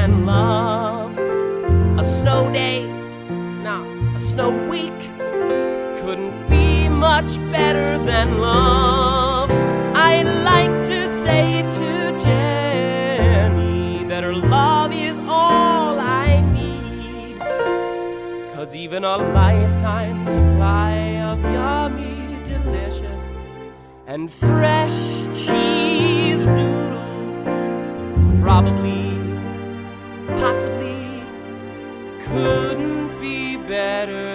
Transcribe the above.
and love. A snow day, nah, a snow week couldn't be much better than love. I like to say to Jenny that her love is all I need. Cause even a lifetime supply of yummy, delicious, and fresh cheese doodle probably couldn't be better